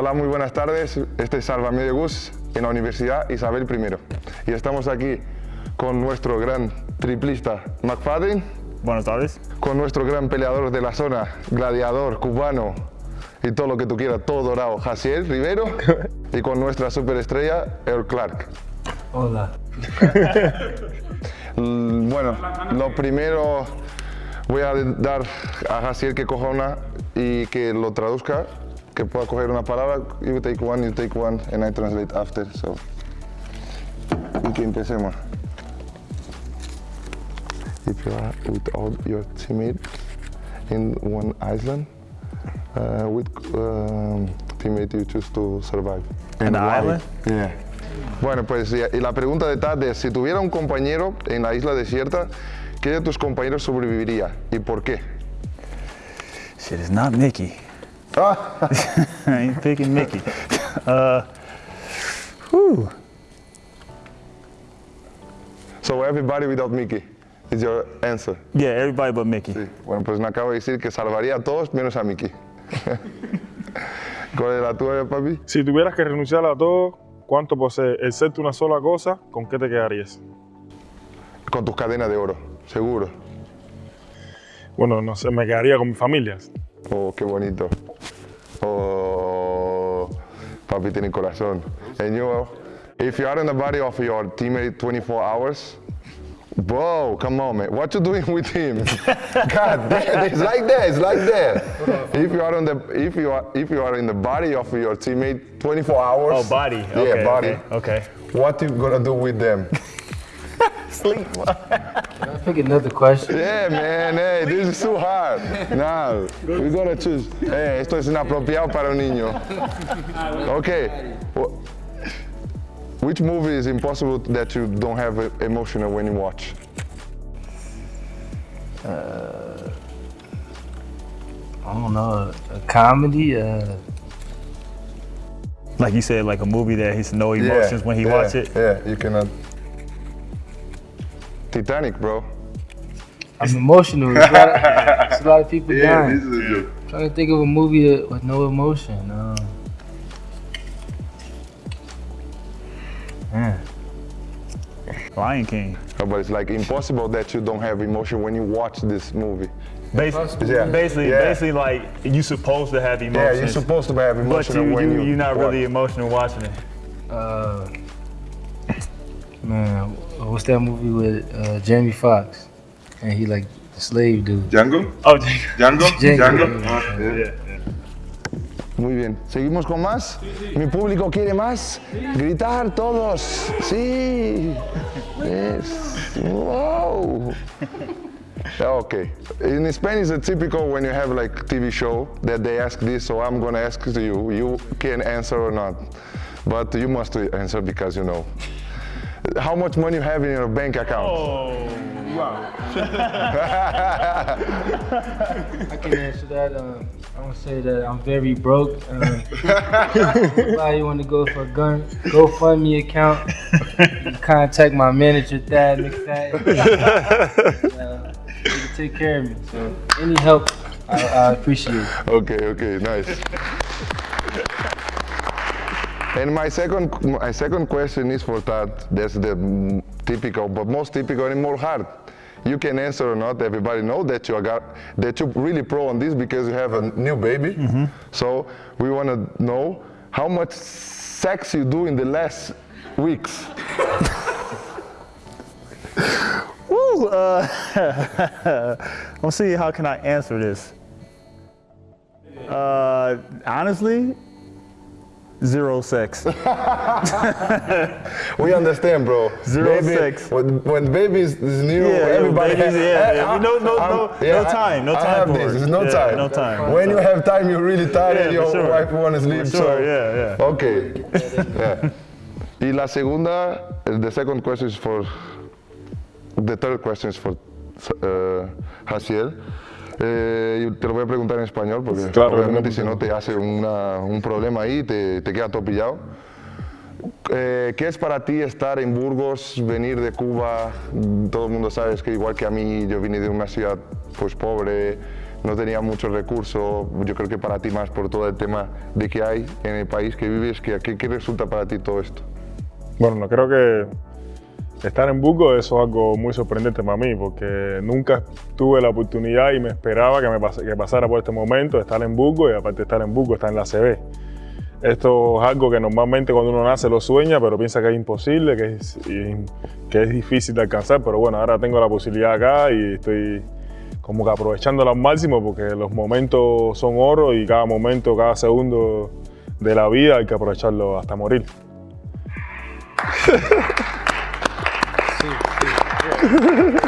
Hola, muy buenas tardes. Este es Salva Medio Gus en la Universidad Isabel I. Y estamos aquí con nuestro gran triplista McFadden, Buenas tardes. con nuestro gran peleador de la zona, gladiador, cubano y todo lo que tú quieras, todo dorado, Jaciel Rivero, y con nuestra superestrella, Earl Clark. Hola. Bueno, lo primero voy a dar a Jaciel que coja una y que lo traduzca, que pueda coger una palabra. You take one, you take one, and I translate after. So. Y que empecemos. If you are with all your teammates in one island, uh, which um, teammate you choose to survive? In And island? Yeah. Bueno, pues y la pregunta de Tad es, si tuviera un compañero en la isla desierta, ¿qué de tus compañeros sobreviviría y por qué? Shit, it's not Mickey. I ain't picking Mickey. Uh, whew. So everybody without Mickey is your answer. Yeah, everybody but Mickey. Sí. Bueno, pues me acabo de decir que salvaría a todos menos a Mickey. ¿Cuál es la tuya, papi? Si tuvieras que renunciar a todo, ¿cuánto posee? Excepto una sola cosa, ¿con qué te quedarías? Con tus cadenas de oro, seguro. Bueno, no sé, me quedaría con mi familia. Oh, qué bonito. Oh, papi tiene corazón. And you, uh, if you are in the body of your teammate 24 hours, Bro, come on, man. What you doing with him? God damn, it's like that, it's like that. If you are on the, if you are, if you are in the body of your teammate 24 hours. Oh, body. Yeah, Okay, body. okay, okay. What you gonna do with them? Sleep. Can I pick another question? Yeah, man, hey, this is too hard. Now, we gotta choose. Hey, esto es inapropiado para un niño. Okay. Which movie is impossible that you don't have emotional when you watch? I don't know. A, a comedy? Uh, Like you said, like a movie that he's no emotions when he yeah, watch it. Yeah, you cannot. Titanic, bro. I'm emotional. It's a, lot of, there's a lot of people dying. is a joke. trying to think of a movie that, with no emotion. Um, man. Lion King. No, but it's like impossible that you don't have emotion when you watch this movie. Basically, Yeah. basically, Yeah. basically, like you supposed to have emotion. Yeah, you're supposed to have but emotion you, when you, you. you're not really emotional watching it. Uh, man, what's that movie with uh, Jamie Foxx? And he like the slave dude. Django? Oh, Django? Django. Django? Ah, yeah. yeah. Muy bien. ¿Seguimos con más? ¿Mi público quiere más? Gritar todos. Sí. Yes. Wow. Okay. In Spain, it's a typical when you have like TV show that they ask this, so I'm gonna ask to you. You can answer or not, but you must answer because you know. How much money you have in your bank account? Oh, wow. I can answer that. Um, I'm gonna say that I'm very broke. Um, anybody want to go for a gun GoFundMe account? You can contact my manager, Thad McFadden. uh, he can take care of me. So any help, I, I appreciate. it. Okay, okay, nice. And my second, my second question is for Thad. That's the mm, typical, but most typical and more hard. You can answer or not. Everybody know that you are that you really pro on this because you have a new baby. So we want to know how much sex you do in the last weeks. Woo, uh, let's see how can I answer this. Uh, honestly, zero sex. We understand, bro. Zero Baby- sex. When, when baby is is new, Yeah, everybody babies, has. yeah, yeah. I- No, no, I'm- no- yeah, no time, no I time have for this. it. It's no Yeah, time. no time. When you have time, you're really tired and your sure. wife want to sleep. For so yeah, yeah. Okay. yeah. Y la segunda, the second question is for. The third question is for uh, Jaciel. Eh, y te lo voy a preguntar en español porque Claro, obviamente si no te hace una- un problema ahí, te, te queda todo pillado. Eh, ¿Qué es para ti estar en Burgos, venir de Cuba? Todo el mundo sabe que igual que a mí, yo vine de una ciudad pues pobre, no tenía muchos recursos, yo creo que para ti más por todo el tema de que hay en el país que vives, que, ¿qué, qué resulta para ti todo esto? Bueno, no creo que estar en Burgos eso es algo muy sorprendente para mí, porque nunca tuve la oportunidad y me esperaba que, me pas- que pasara por este momento estar en Burgos y aparte de estar en Burgos, estar en la CB. Esto es algo que normalmente cuando uno nace lo sueña, pero piensa que es imposible, que es, que es difícil de alcanzar, pero bueno, ahora tengo la posibilidad acá y estoy como que aprovechándolo al máximo porque los momentos son oro y cada momento, cada segundo de la vida hay que aprovecharlo hasta morir. Ha ha ha ha!